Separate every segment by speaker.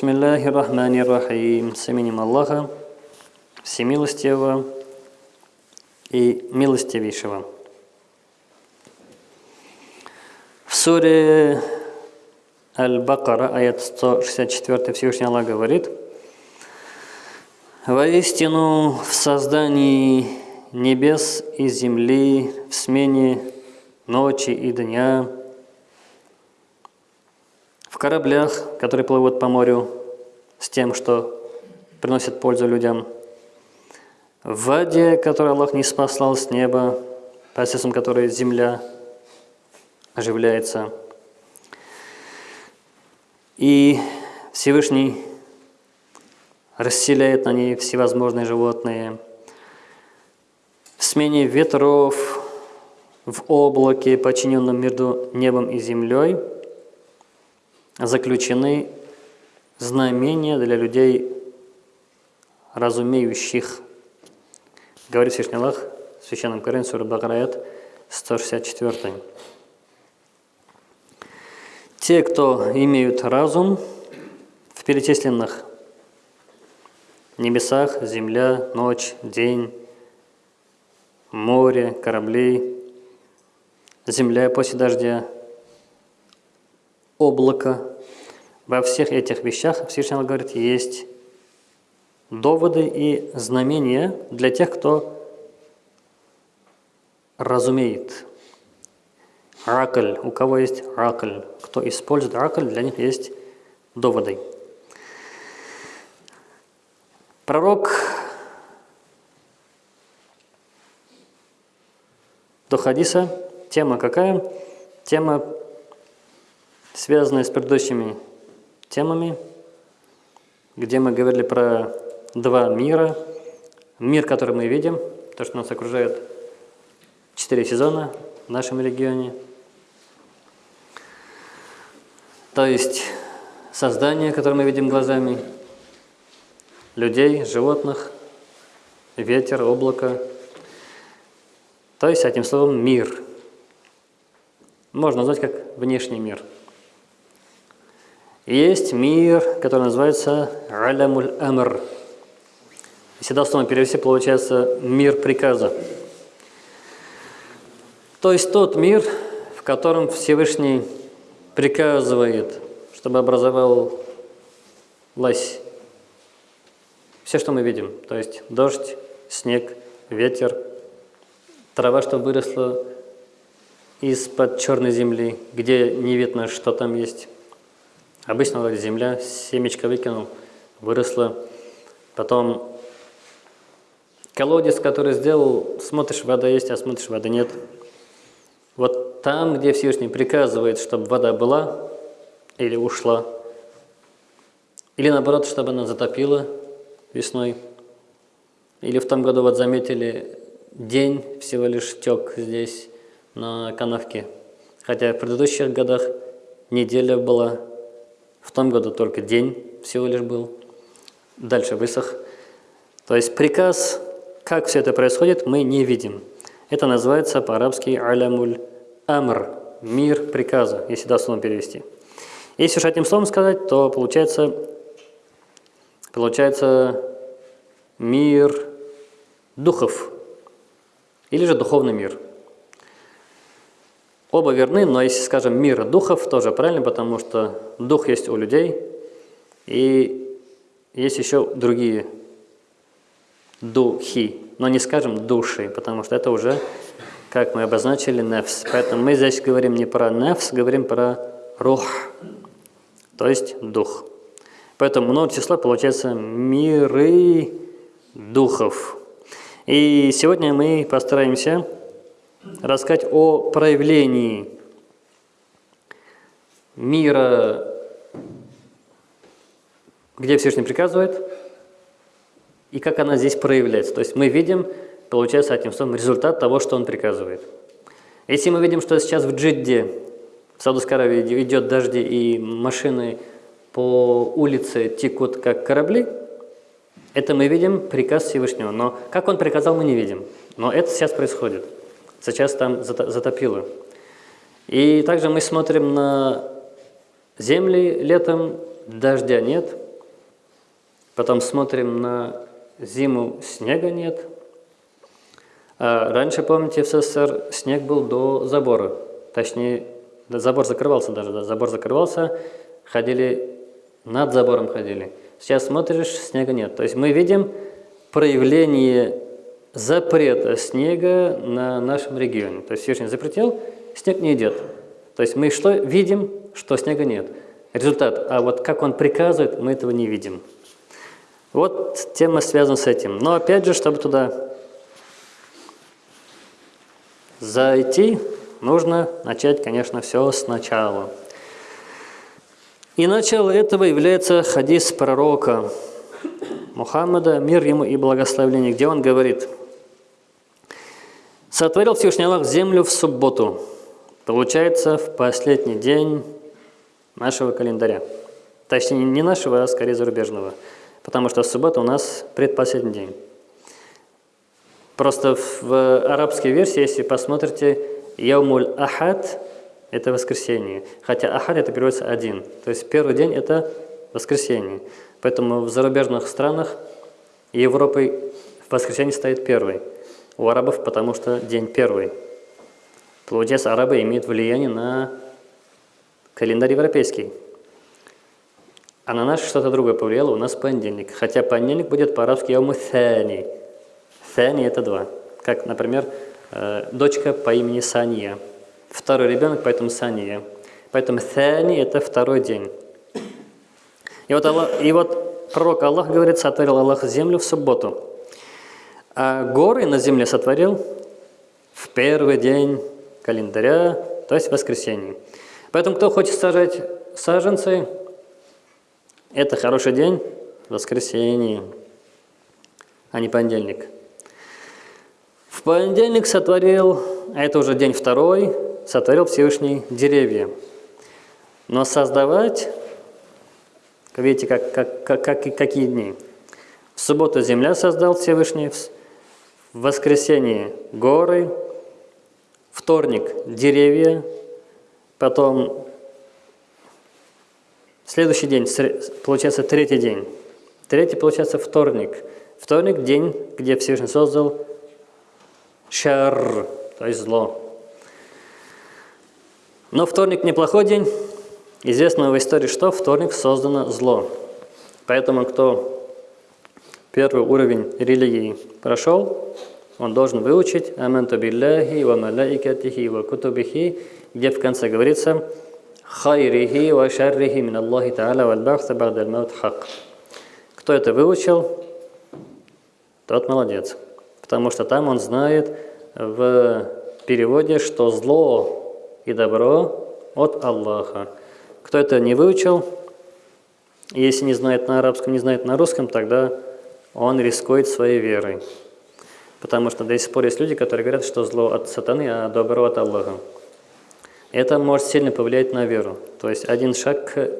Speaker 1: Бисмиллахи рахмани рахим. С именем Аллаха, Всемилостивого и Милостивейшего. В суре Аль-Бакара, аят 164, Всевышний Аллах говорит, «Воистину в создании небес и земли, в смене ночи и дня, кораблях, которые плывут по морю с тем, что приносит пользу людям, в воде, которую Аллах не спаслал с неба, посредством которой земля оживляется. И Всевышний расселяет на ней всевозможные животные. В смене ветров, в облаке, подчиненном между небом и землей, заключены знамения для людей, разумеющих. Говорит Всевышний Аллах в Священном Коране, Сура Бакараят, 164. Те, кто имеют разум в перечисленных небесах, земля, ночь, день, море, корабли, земля после дождя, облако. Во всех этих вещах Всевышний говорит, есть доводы и знамения для тех, кто разумеет. Ракль. У кого есть ракль? Кто использует ракль, для них есть доводы. Пророк до хадиса. Тема какая? Тема, связанная с предыдущими темами, где мы говорили про два мира. Мир, который мы видим, то, что нас окружает четыре сезона в нашем регионе. То есть создание, которое мы видим глазами – людей, животных, ветер, облако. То есть, этим словом, мир. Можно назвать как внешний мир. Есть мир, который называется Алямуль Амр. Если дословно перевести, получается мир приказа. То есть тот мир, в котором Всевышний приказывает, чтобы образовал лась все, что мы видим, то есть дождь, снег, ветер, трава, что выросла из-под черной земли, где не видно, что там есть. Обычно вроде земля, семечко выкинул, выросла. Потом колодец, который сделал, смотришь, вода есть, а смотришь, воды нет. Вот там, где Всевышний приказывает, чтобы вода была или ушла, или наоборот, чтобы она затопила, весной. Или в том году вот заметили, день всего лишь тек здесь на канавке. Хотя в предыдущих годах неделя была, в том году только день всего лишь был, дальше высох. То есть приказ, как все это происходит, мы не видим. Это называется по-арабски алямуль амр, мир приказа, если дословно перевести. Если уж этим словом сказать, то получается Получается мир духов или же духовный мир. Оба верны, но если скажем мир духов, тоже правильно, потому что дух есть у людей, и есть еще другие духи, но не скажем души, потому что это уже, как мы обозначили, нефс. Поэтому мы здесь говорим не про нефс, говорим про рух, то есть дух. Поэтому много числа получается миры духов. И сегодня мы постараемся рассказать о проявлении мира, где Всевышний приказывает, и как она здесь проявляется. То есть мы видим, получается, этим словом результат того, что он приказывает. Если мы видим, что сейчас в Джидде, в Саудовской Аравии идет дожди и машины по улице текут как корабли, это мы видим приказ Всевышнего. Но как он приказал, мы не видим. Но это сейчас происходит. Сейчас там затопило. И также мы смотрим на земли летом, дождя нет, Потом смотрим на зиму, снега нет. А раньше, помните, в СССР снег был до забора. Точнее, забор закрывался даже, да, забор закрывался, ходили, над забором ходили. Сейчас смотришь, снега нет. То есть мы видим проявление запрета снега на нашем регионе. То есть Всевышний запретил, снег не идет. То есть мы что видим, что снега нет. Результат. А вот как он приказывает, мы этого не видим. Вот тема связана с этим. Но опять же, чтобы туда зайти, нужно начать, конечно, все сначала. И начало этого является хадис пророка Мухаммада, мир ему и благословение, где он говорит, «Сотворил Всевышний Аллах землю в субботу, получается, в последний день нашего календаря. Точнее, не нашего, а скорее зарубежного, потому что суббота у нас предпоследний день. Просто в арабской версии, если посмотрите, Яумуль Ахад – это воскресенье, хотя Ахад это переводится один, то есть первый день – это воскресенье. Поэтому в зарубежных странах Европы в воскресенье стоит первый. У арабов потому что день первый. Получается, арабы имеют влияние на календарь европейский. А на нас что-то другое повлияло, у нас понедельник. Хотя понедельник будет по-арабски яуму thani. Thani – это два. Как, например, э, дочка по имени Сания. Второй ребенок, поэтому Сания. Поэтому thani – это второй день. И вот, Аллах, и вот пророк Аллах говорит, сотворил Аллах землю в субботу. А горы на земле сотворил в первый день календаря, то есть в воскресенье. Поэтому кто хочет сажать саженцы, это хороший день, воскресенье, а не понедельник. В понедельник сотворил, а это уже день второй, сотворил Всевышний деревья. Но создавать Видите, как, как, как, как, какие дни. В субботу земля создал Всевышний, воскресенье горы, вторник деревья, потом следующий день, получается третий день. Третий, получается, вторник. Вторник – день, где Всевышний создал шар, то есть зло. Но вторник – неплохой день, Известно в истории, что вторник создано зло. Поэтому кто первый уровень религии прошел, он должен выучить «Аманту билляхи ва малаикатихи ва кутубихи», где в конце говорится «Хайрихи ва шаррихи мин Аллахи та'аля валь бахта багдаль маут хак». Кто это выучил, тот молодец. Потому что там он знает в переводе, что зло и добро от Аллаха. Кто это не выучил, если не знает на арабском, не знает на русском, тогда он рискует своей верой. Потому что до сих пор есть люди, которые говорят, что зло от сатаны, а добро от Аллаха. Это может сильно повлиять на веру. То есть один шаг к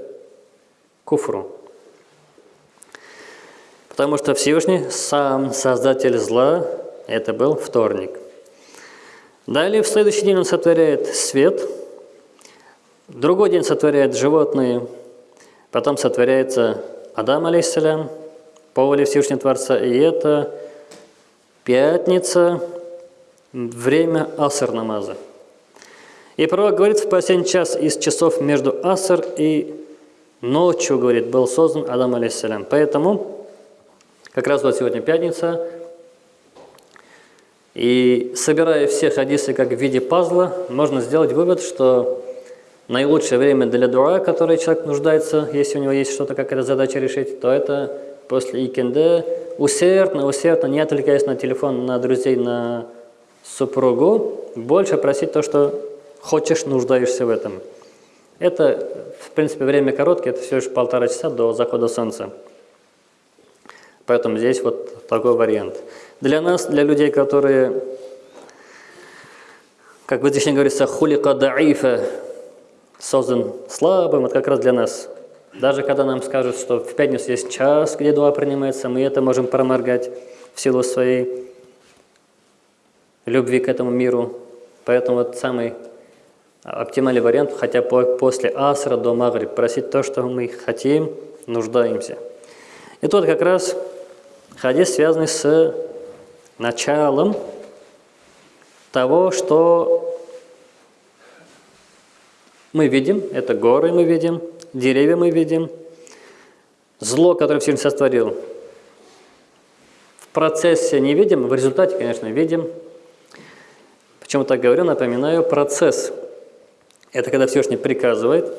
Speaker 1: куфру. Потому что Всевышний, сам создатель зла, это был вторник. Далее в следующий день он сотворяет свет – Другой день сотворяет животные, потом сотворяется Адам, алейхиссалям, по воле Всевышнего Творца, и это пятница, время аср намаза. И пророк говорит, в последний час из часов между аср и ночью, говорит, был создан Адам, алейхиссалям. Поэтому, как раз вот сегодня пятница, и собирая все хадисы как в виде пазла, можно сделать вывод, что наилучшее время для дуа, которое человек нуждается, если у него есть что-то, какая-то задача решить, то это после икенде усердно, усердно, не отвлекаясь на телефон, на друзей, на супругу, больше просить то, что хочешь, нуждаешься в этом. Это, в принципе, время короткое, это всего лишь полтора часа до захода солнца. Поэтому здесь вот такой вариант. Для нас, для людей, которые, как в здесь говорится, хулика даифа, создан слабым, это как раз для нас. Даже когда нам скажут, что в пятницу есть час, где дуа принимается, мы это можем проморгать в силу своей любви к этому миру. Поэтому вот самый оптимальный вариант, хотя после асра до магриб, просить то, что мы хотим, нуждаемся. И тут как раз хадис связанный с началом того, что мы видим, это горы мы видим, деревья мы видим, зло, которое Всевышний сотворил. В процессе не видим, в результате, конечно, видим. Почему так говорю, напоминаю, процесс – это когда Всевышний приказывает,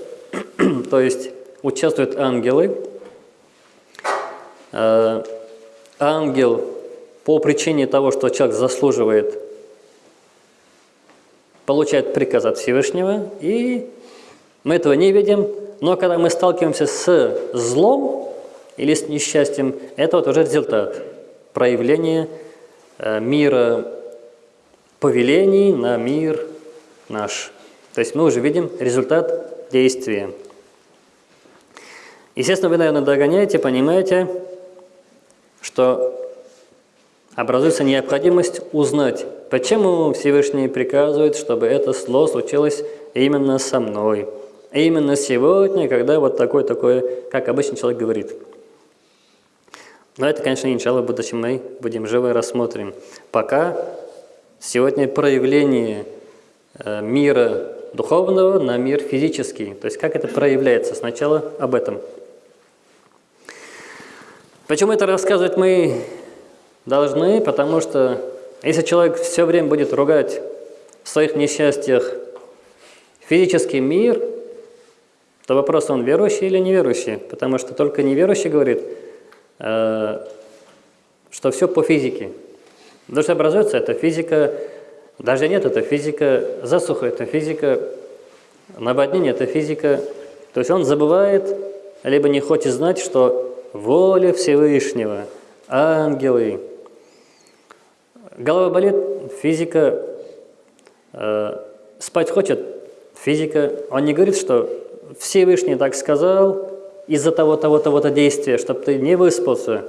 Speaker 1: то есть участвуют ангелы. Э, ангел по причине того, что человек заслуживает, получает приказ от Всевышнего, и мы этого не видим, но когда мы сталкиваемся с злом или с несчастьем, это вот уже результат проявления э, мира повелений на мир наш. То есть мы уже видим результат действия. Естественно, вы, наверное, догоняете, понимаете, что образуется необходимость узнать, почему Всевышний приказывает, чтобы это зло случилось именно со мной. Именно сегодня, когда вот такое-такое, как обычно человек говорит. Но это, конечно, иншалла, в будущем мы будем живо рассмотрим. Пока сегодня проявление э, мира духовного на мир физический. То есть как это проявляется? Сначала об этом. Почему это рассказывать мы должны? Потому что если человек все время будет ругать в своих несчастьях физический мир, то вопрос, он верующий или неверующий? Потому что только неверующий говорит, э, что все по физике. Что образуется это физика, даже нет, это физика засуха, это физика наводнения, это физика. То есть он забывает, либо не хочет знать, что воля Всевышнего, ангелы. Голова болит, физика, э, спать хочет, физика. Он не говорит, что Всевышний так сказал из-за того, того, того-то действия, чтобы ты не выспался,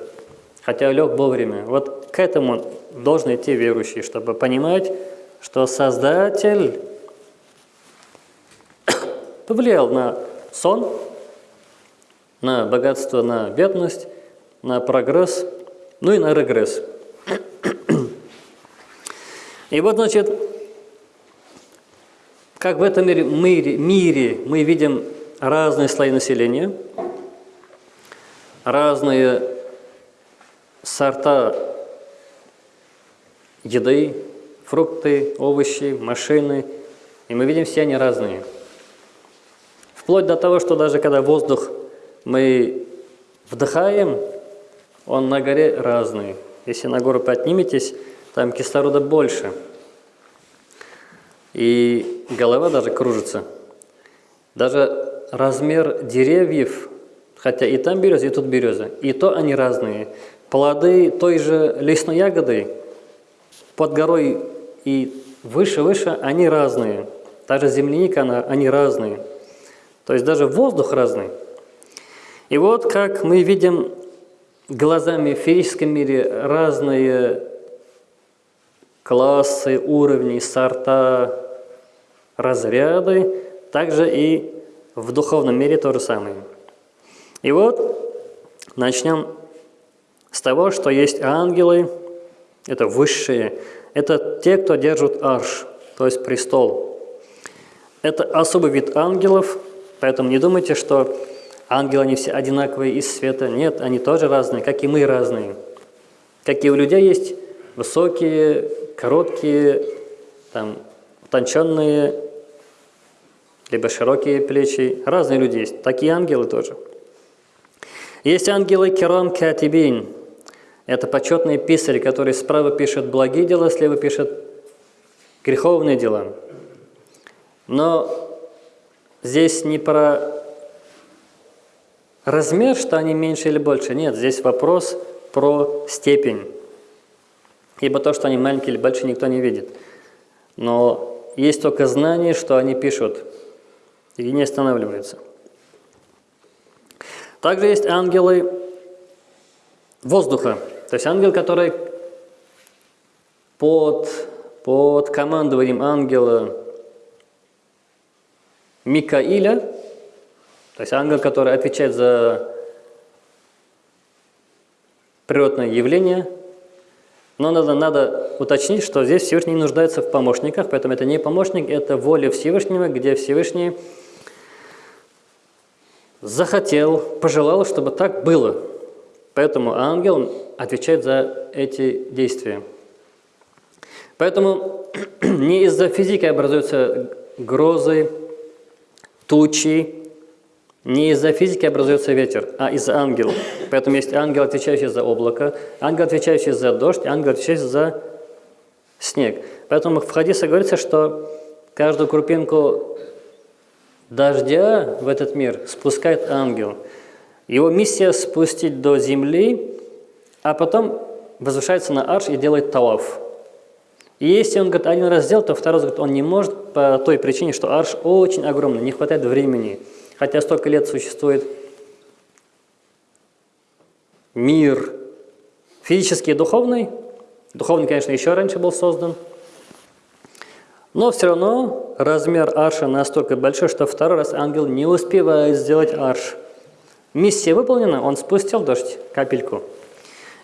Speaker 1: хотя лег вовремя. Вот к этому должен идти верующий, чтобы понимать, что Создатель повлиял на сон, на богатство, на бедность, на прогресс, ну и на регресс. И вот, значит, как в этом мире, мире, мире мы видим разные слои населения, разные сорта еды, фрукты, овощи, машины, и мы видим все они разные. Вплоть до того, что даже когда воздух мы вдыхаем, он на горе разный. Если на гору подниметесь, там кислорода больше. И голова даже кружится. Даже размер деревьев, хотя и там береза, и тут береза, и то они разные. Плоды той же лесной ягоды под горой и выше-выше, они разные. Даже земляника, она, они разные. То есть даже воздух разный. И вот как мы видим глазами в физическом мире разные классы, уровни, сорта, разряды, также и в духовном мире то же самое. И вот начнем с того, что есть ангелы, это высшие, это те, кто держит арш, то есть престол. Это особый вид ангелов, поэтому не думайте, что Ангелы, они все одинаковые из света. Нет, они тоже разные, как и мы разные. Как и у людей есть высокие, короткие, там, утонченные, либо широкие плечи. Разные люди есть, такие ангелы тоже. Есть ангелы Керам Катибин. Это почетные писари, которые справа пишут благие дела, слева пишут греховные дела. Но здесь не про Размер, что они меньше или больше, нет, здесь вопрос про степень. Ибо то, что они маленькие или большие, никто не видит. Но есть только знание, что они пишут, и не останавливаются. Также есть ангелы воздуха, то есть ангел, который под, под командованием ангела Микаиля то есть ангел, который отвечает за природное явление, но надо, надо уточнить, что здесь Всевышний нуждается в помощниках, поэтому это не помощник, это воля Всевышнего, где Всевышний захотел, пожелал, чтобы так было. Поэтому ангел отвечает за эти действия. Поэтому не из-за физики образуются грозы, тучи, не из-за физики образуется ветер, а из-за ангелов. Поэтому есть ангел, отвечающий за облако, ангел, отвечающий за дождь, ангел, отвечающий за снег. Поэтому в Хадисе говорится, что каждую крупинку дождя в этот мир спускает ангел. Его миссия спустить до земли, а потом возвышается на арш и делает талав. И если он говорит, один раз сделал, то второй раз говорит, он не может по той причине, что арш очень огромный, не хватает времени. Хотя столько лет существует мир физический и духовный. Духовный, конечно, еще раньше был создан. Но все равно размер арша настолько большой, что второй раз ангел не успевает сделать арш. Миссия выполнена, он спустил дождь, капельку.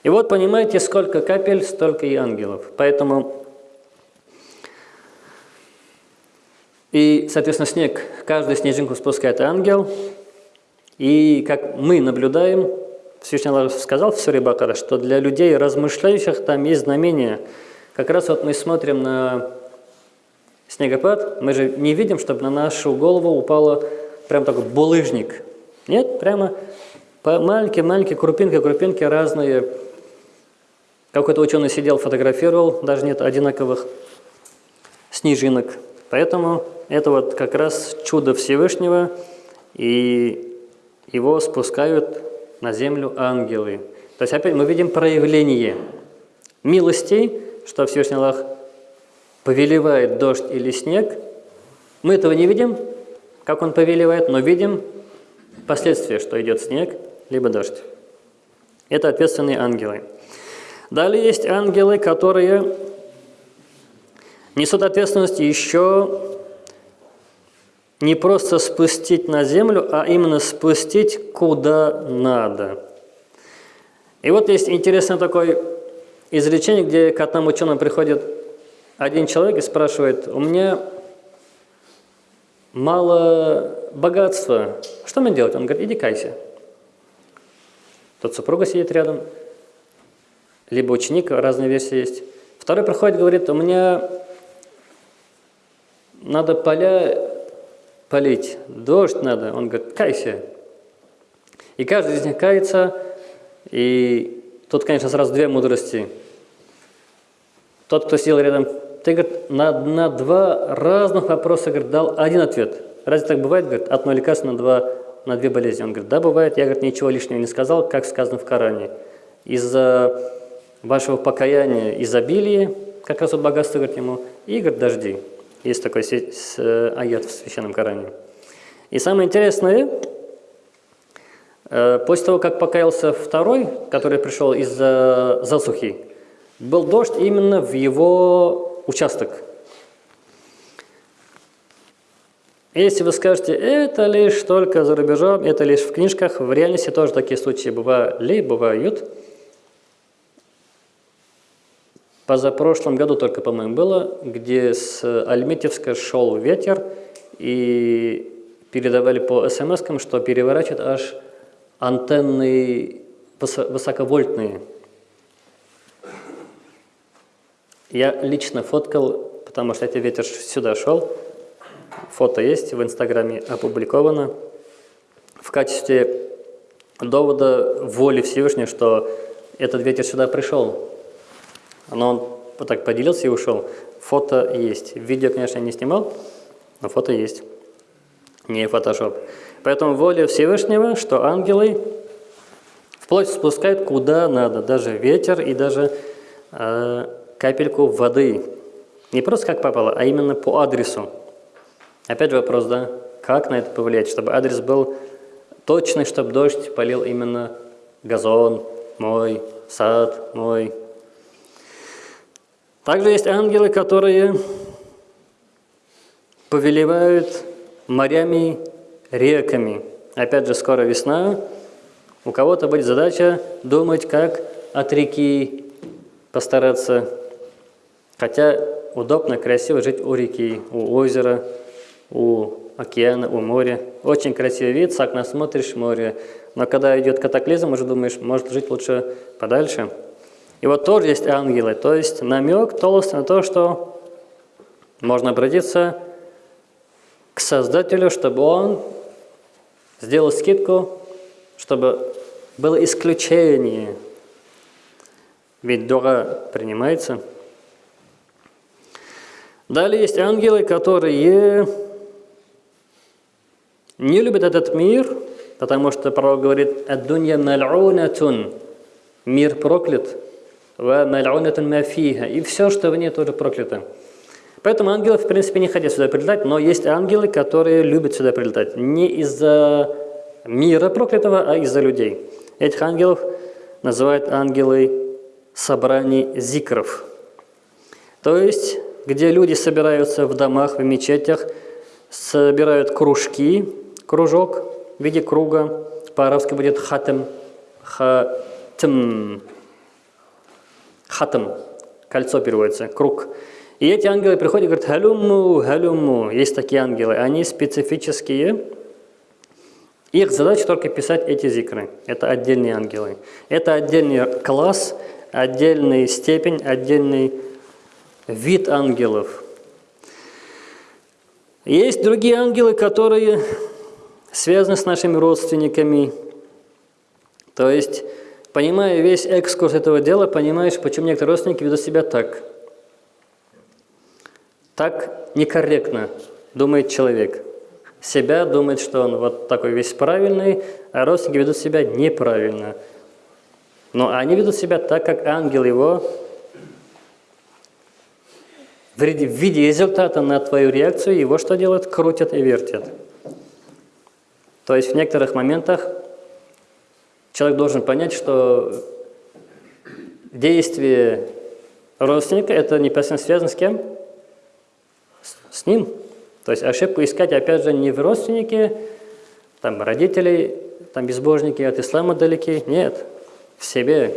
Speaker 1: И вот понимаете, сколько капель, столько и ангелов. Поэтому и, соответственно, снег, каждую снежинку спускает ангел. И как мы наблюдаем, Всевышний Аллах сказал в Суре Бакара, что для людей, размышляющих, там есть знамения. Как раз вот мы смотрим на снегопад, мы же не видим, чтобы на нашу голову упало прям такой булыжник. Нет, прямо маленькие-маленькие крупинки-крупинки разные. Какой-то ученый сидел, фотографировал, даже нет одинаковых снежинок. Поэтому это вот как раз чудо Всевышнего, и его спускают на землю ангелы. То есть опять мы видим проявление милостей, что Всевышний Аллах повелевает дождь или снег. Мы этого не видим, как он повелевает, но видим последствия, что идет снег, либо дождь. Это ответственные ангелы. Далее есть ангелы, которые несут ответственность еще не просто спустить на землю, а именно спустить куда надо. И вот есть интересное такое изречение, где к одному ученому приходит один человек и спрашивает, у меня мало богатства, что мне делать? Он говорит, иди кайся. Тот супруга сидит рядом, либо ученик, разные версии есть. Второй приходит говорит, у меня надо поля полить, дождь надо. Он говорит, кайся. И каждый из них кается, и тут, конечно, сразу две мудрости. Тот, кто сидел рядом, ты, говорит, на, на два разных вопроса говорит, дал один ответ. Разве так бывает? Говорит, одно лекарство на, два, на две болезни. Он говорит, да, бывает. Я, говорит, ничего лишнего не сказал, как сказано в Коране. Из-за вашего покаяния изобилие, как раз вот богатство, говорит ему, и, говорит, дожди. Есть такой э, аят в Священном Коране. И самое интересное, э, после того, как покаялся второй, который пришел из-за засухи, был дождь именно в его участок. Если вы скажете, это лишь только за рубежом, это лишь в книжках, в реальности тоже такие случаи бывали, бывают. Позапрошлом году только, по-моему, было, где с Альметьевска шел ветер, и передавали по смс что переворачивает аж антенны высоковольтные. Я лично фоткал, потому что этот ветер сюда шел. Фото есть, в Инстаграме опубликовано. В качестве довода воли Всевышнего, что этот ветер сюда пришел. Но он вот так поделился и ушел. Фото есть. Видео, конечно, не снимал, но фото есть. Не фотошоп. Поэтому воля Всевышнего, что ангелы вплоть спускают куда надо. Даже ветер и даже э, капельку воды. Не просто как попало, а именно по адресу. Опять вопрос, да? Как на это повлиять, чтобы адрес был точный, чтобы дождь полил именно газон мой, сад мой, также есть ангелы, которые повелевают морями, реками. Опять же, скоро весна. У кого-то будет задача думать, как от реки постараться. Хотя удобно, красиво жить у реки, у озера, у океана, у моря. Очень красивый вид, с окна смотришь море. Но когда идет катаклизм, уже думаешь, может жить лучше подальше. И вот тоже есть ангелы, то есть намек толстый на то, что можно обратиться к Создателю, чтобы Он сделал скидку, чтобы было исключение. Ведь дуга принимается. Далее есть ангелы, которые не любят этот мир, потому что пророк говорит «Аддунья маль'унатун» – мир проклят, «Ва маль'унатун мафиха» – и все, что в ней, тоже проклято. Поэтому ангелы, в принципе, не хотят сюда прилетать, но есть ангелы, которые любят сюда прилетать. Не из-за мира проклятого, а из-за людей. Этих ангелов называют ангелы собраний зикров. То есть, где люди собираются в домах, в мечетях, собирают кружки, кружок в виде круга, по-арабски будет хатам, хатам, хатам, кольцо переводится, круг. И эти ангелы приходят и говорят, халюму, халюму. Есть такие ангелы, они специфические. Их задача только писать эти зикры. Это отдельные ангелы. Это отдельный класс, отдельная степень, отдельный вид ангелов. Есть другие ангелы, которые связаны с нашими родственниками. То есть, понимая весь экскурс этого дела, понимаешь, почему некоторые родственники ведут себя так – так некорректно думает человек. Себя думает, что он вот такой весь правильный, а родственники ведут себя неправильно. Но они ведут себя так, как ангел его в виде результата на твою реакцию его что делают? Крутят и вертят. То есть в некоторых моментах человек должен понять, что действие родственника это непосредственно связано с кем? с ним. То есть ошибку искать, опять же, не в родственнике, там, родителей, там, безбожники от ислама далеки. Нет, в себе.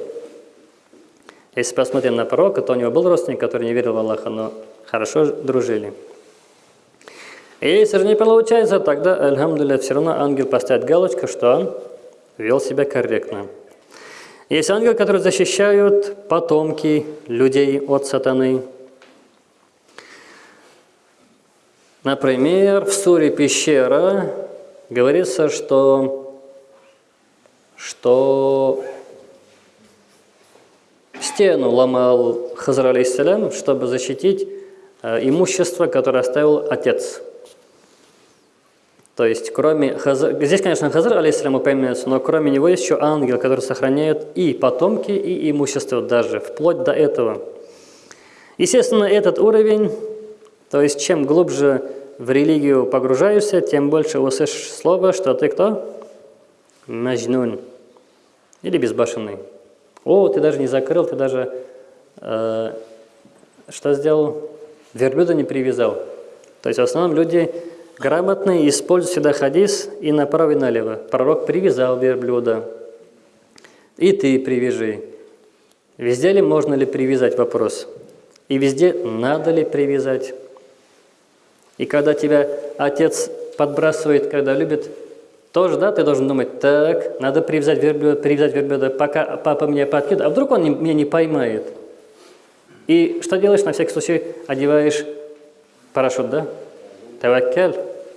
Speaker 1: Если посмотрим на пророка, то у него был родственник, который не верил в Аллаха, но хорошо дружили. Если же не получается, тогда, альхамдулилля, все равно ангел поставит галочку, что он вел себя корректно. Есть ангелы, которые защищают потомки людей от сатаны – Например, в суре «Пещера» говорится, что, что стену ломал Хазар чтобы защитить имущество, которое оставил отец. То есть, кроме Хазар, здесь, конечно, Хазар алейхиссалям упоминается, но кроме него есть еще ангел, который сохраняет и потомки, и имущество даже, вплоть до этого. Естественно, этот уровень то есть, чем глубже в религию погружаешься, тем больше услышишь слово, что ты кто? Маджнун. Или безбашенный. О, ты даже не закрыл, ты даже э, что сделал? Верблюда не привязал. То есть в основном люди грамотные используют всегда хадис и направо и налево. Пророк привязал верблюда. И ты привяжи. Везде ли можно ли привязать вопрос? И везде надо ли привязать? И когда тебя отец подбрасывает, когда любит, тоже, да, ты должен думать, так, надо привязать верблюда, привязать верблюда, пока папа меня подкидывает, а вдруг он меня не поймает. И что делаешь? На всякий случай одеваешь парашют, да? Таваккаль.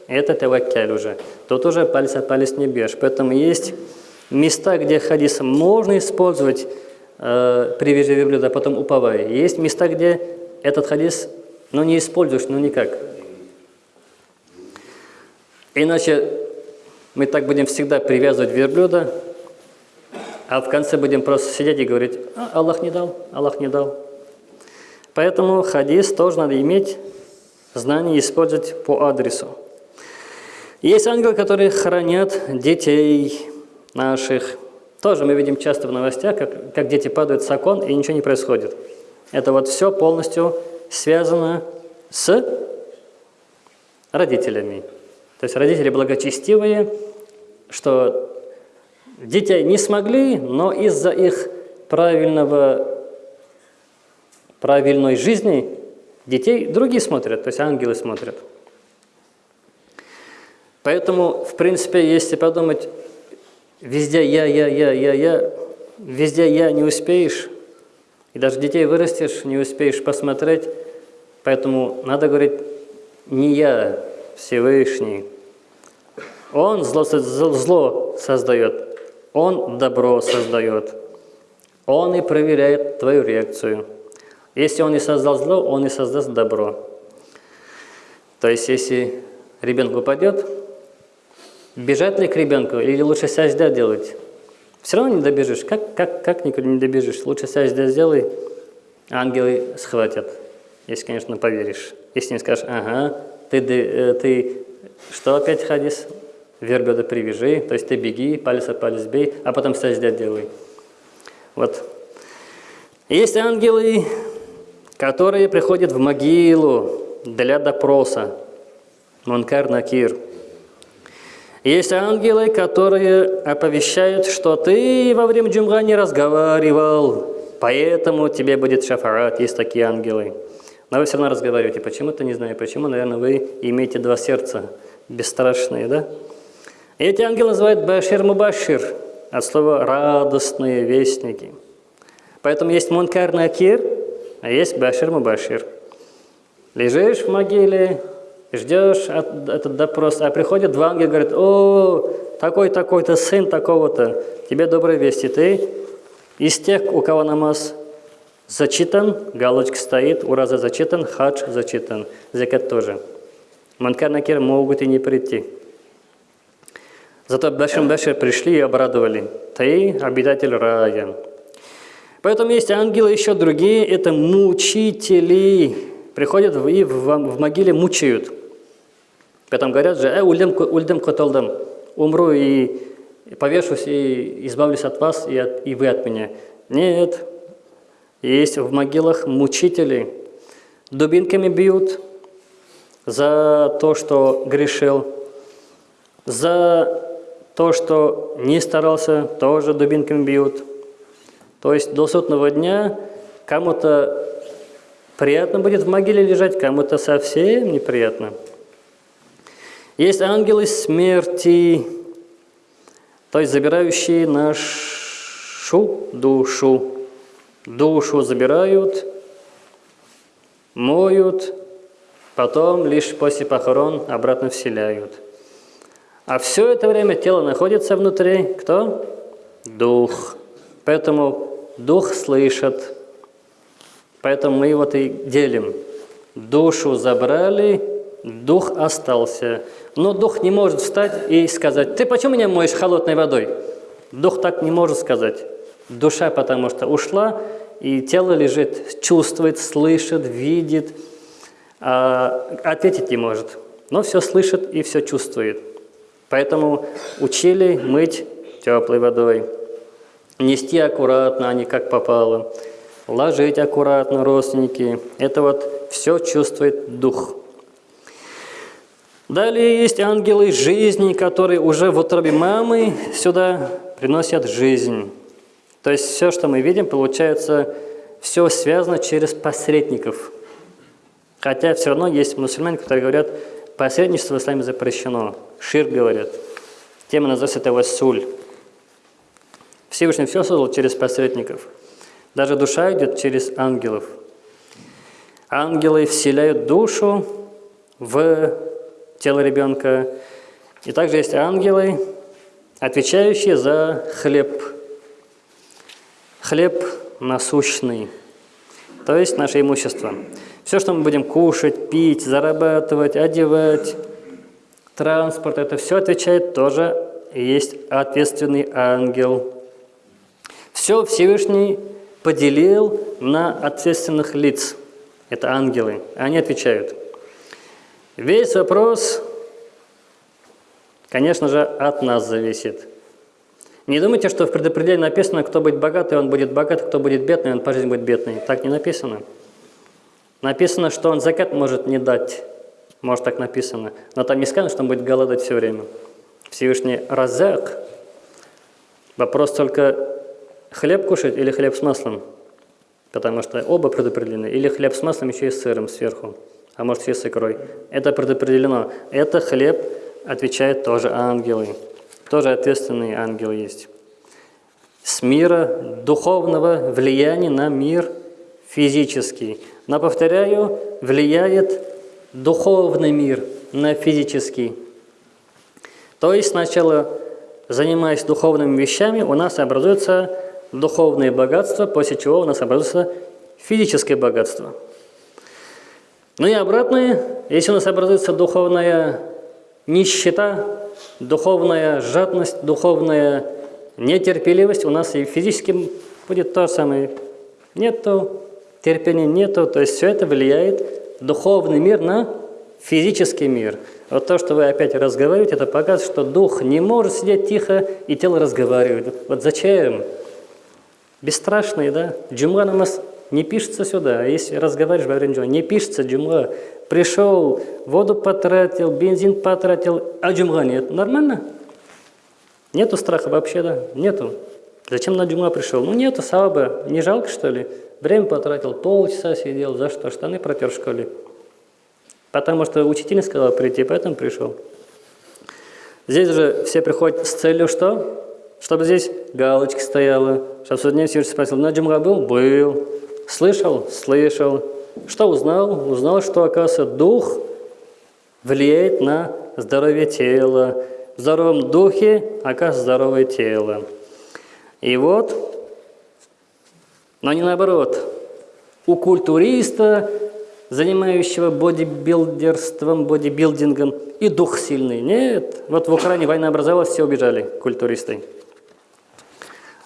Speaker 1: Это таваккаль уже. Тут уже палец от палец не бьешь. Поэтому есть места, где хадис можно использовать, э, привяжи верблюда, а потом уповай. Есть места, где этот хадис ну, не используешь, ну никак. Иначе мы так будем всегда привязывать верблюда, а в конце будем просто сидеть и говорить, а, Аллах не дал, Аллах не дал. Поэтому хадис тоже надо иметь знание использовать по адресу. Есть ангелы, которые хранят детей наших. Тоже мы видим часто в новостях, как, как дети падают с окон и ничего не происходит. Это вот все полностью связано с родителями. То есть родители благочестивые, что детей не смогли, но из-за их правильного, правильной жизни детей другие смотрят, то есть ангелы смотрят. Поэтому, в принципе, если подумать, везде я, я, я, я, я, везде я не успеешь, и даже детей вырастешь, не успеешь посмотреть, поэтому надо говорить, не я, Всевышний. Он зло, зло создает, Он добро создает. Он и проверяет твою реакцию. Если Он и создал зло, Он и создаст добро. То есть, если ребенок упадет, бежать ли к ребенку или лучше сажда делать? Все равно не добежишь. Как, как, как никуда не добежишь? Лучше сажда сделай, ангелы схватят. Если, конечно, поверишь. Если не скажешь, ага, ты, э, ты что опять хадис? Верблюда привяжи, то есть ты беги, палец о палец бей, а потом сажда делай. Вот. Есть ангелы, которые приходят в могилу для допроса. Мункар Накир. Есть ангелы, которые оповещают, что ты во время джумга не разговаривал, поэтому тебе будет шафарат. Есть такие ангелы. Но вы все равно разговариваете. Почему-то не знаю почему. Наверное, вы имеете два сердца бесстрашные, да? эти ангелы называют Башир Мубашир, от слова «радостные вестники». Поэтому есть Мункар Накир, а есть Башир Мубашир. Лежишь в могиле, ждешь этот допрос, а приходят два ангела и говорят, «О, такой-такой-то сын такого-то, тебе добрые вести, ты из тех, у кого намаз зачитан, галочка стоит, ураза зачитан, хадж зачитан, закат тоже». Манкар могут и не прийти. Зато Башим Башир пришли и обрадовали. Ты обитатель рая. Поэтому есть ангелы еще другие, это мучители. Приходят и в, могиле мучают. Потом говорят же, э, ульдем, ульдем котолдам, умру и повешусь и избавлюсь от вас и, от, и вы от меня. Нет, есть в могилах мучители, дубинками бьют за то, что грешил, за то, что не старался, тоже дубинками бьют. То есть до сотного дня кому-то приятно будет в могиле лежать, кому-то совсем неприятно. Есть ангелы смерти, то есть забирающие нашу душу. Душу забирают, моют, потом лишь после похорон обратно вселяют. А все это время тело находится внутри, кто? Дух. Поэтому дух слышит. Поэтому мы его и делим. Душу забрали, дух остался. Но дух не может встать и сказать, ты почему меня моешь холодной водой? Дух так не может сказать. Душа потому что ушла, и тело лежит, чувствует, слышит, видит, а ответить не может. Но все слышит и все чувствует. Поэтому учили мыть теплой водой, нести аккуратно, а не как попало, ложить аккуратно родственники. Это вот все чувствует дух. Далее есть ангелы жизни, которые уже в утробе мамы сюда приносят жизнь. То есть все, что мы видим, получается, все связано через посредников. Хотя все равно есть мусульмане, которые говорят, посредничество в исламе запрещено. Шир говорят. Тема называется это вассуль. Всевышний все создал через посредников. Даже душа идет через ангелов. Ангелы вселяют душу в тело ребенка. И также есть ангелы, отвечающие за хлеб. Хлеб насущный, то есть наше имущество. Все, что мы будем кушать, пить, зарабатывать, одевать, транспорт, это все отвечает тоже есть ответственный ангел. Все Всевышний поделил на ответственных лиц. Это ангелы. Они отвечают. Весь вопрос, конечно же, от нас зависит. Не думайте, что в предопределении написано, кто будет богатый, он будет богат, кто будет бедный, он по жизни будет бедный. Так не написано. Написано, что он закат может не дать. Может, так написано. Но там не сказано, что он будет голодать все время. Всевышний разак. Вопрос только хлеб кушать или хлеб с маслом? Потому что оба предопределены. Или хлеб с маслом еще и с сыром сверху, а может и с икрой. Это предопределено. Это хлеб, отвечает тоже ангелы. Тоже ответственные ангелы есть. С мира духовного влияния на мир физический. Но, повторяю, влияет духовный мир на физический. То есть сначала, занимаясь духовными вещами, у нас образуется духовное богатство, после чего у нас образуется физическое богатство. Ну и обратное, если у нас образуется духовная нищета, духовная жадность, духовная нетерпеливость, у нас и физически будет то же самое. Нету терпения, нету, то есть все это влияет духовный мир на физический мир. Вот то, что вы опять разговариваете, это показывает, что дух не может сидеть тихо, и тело разговаривает. Вот зачем? Бесстрашный, да? Джумга намаз не пишется сюда. А если разговариваешь во время джумга, не пишется джумга. Пришел, воду потратил, бензин потратил, а джумга нет. Нормально? Нету страха вообще, да? Нету. Зачем на джумга пришел? Ну нету саваба. Не жалко, что ли? Время потратил, полчаса сидел. За что? Штаны протер в школе. Потому что учитель сказал прийти, поэтому пришел. Здесь же все приходят с целью что? Чтобы здесь галочка стояла. Судья все спросил, на джумга был? Был. Слышал? Слышал. Что узнал? Узнал, что, оказывается, дух влияет на здоровье тела. В здоровом духе, оказывается, здоровое тело. И вот, но не наоборот. У культуриста занимающего бодибилдерством, бодибилдингом, и дух сильный. Нет, вот в Украине война образовалась, все убежали, культуристы.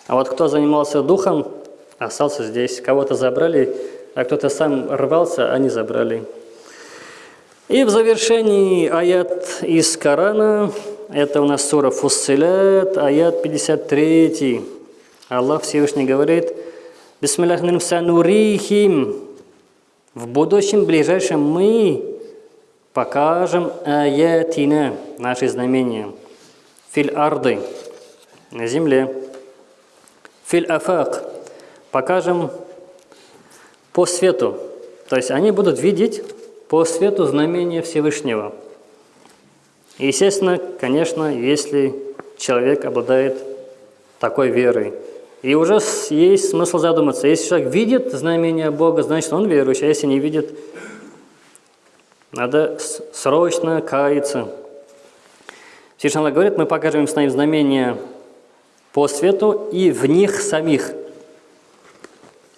Speaker 1: А вот кто занимался духом, остался здесь. Кого-то забрали, а кто-то сам рвался, они забрали. И в завершении аят из Корана, это у нас сура Фуссилят, аят 53. Аллах Всевышний говорит, «Бисмиллахнирим санурихим в будущем, ближайшем мы покажем аятина, наши знамения, филь арды, на земле, филь афак, покажем по свету. То есть они будут видеть по свету знамения Всевышнего. естественно, конечно, если человек обладает такой верой, и уже есть смысл задуматься. Если человек видит знамение Бога, значит, он верующий. А если не видит, надо срочно каяться. Всевышний Аллах говорит, мы покажем им с нами знамения по свету и в них самих.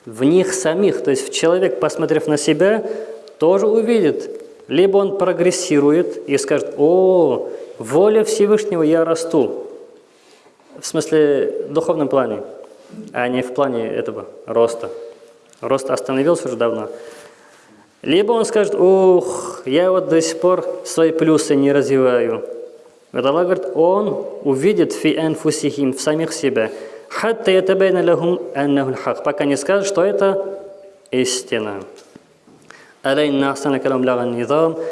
Speaker 1: В них самих. То есть человек, посмотрев на себя, тоже увидит. Либо он прогрессирует и скажет, о, воля Всевышнего, я расту. В смысле, в духовном плане а не в плане этого роста. Рост остановился уже давно. Либо он скажет, ух, я вот до сих пор свои плюсы не развиваю. Аллах говорит, он увидит фи анфусихим, в самих себя. Хатта ятабайна лахум аннаху хак. Пока не скажет, что это истина. Алейна ахсана калам лаган низам.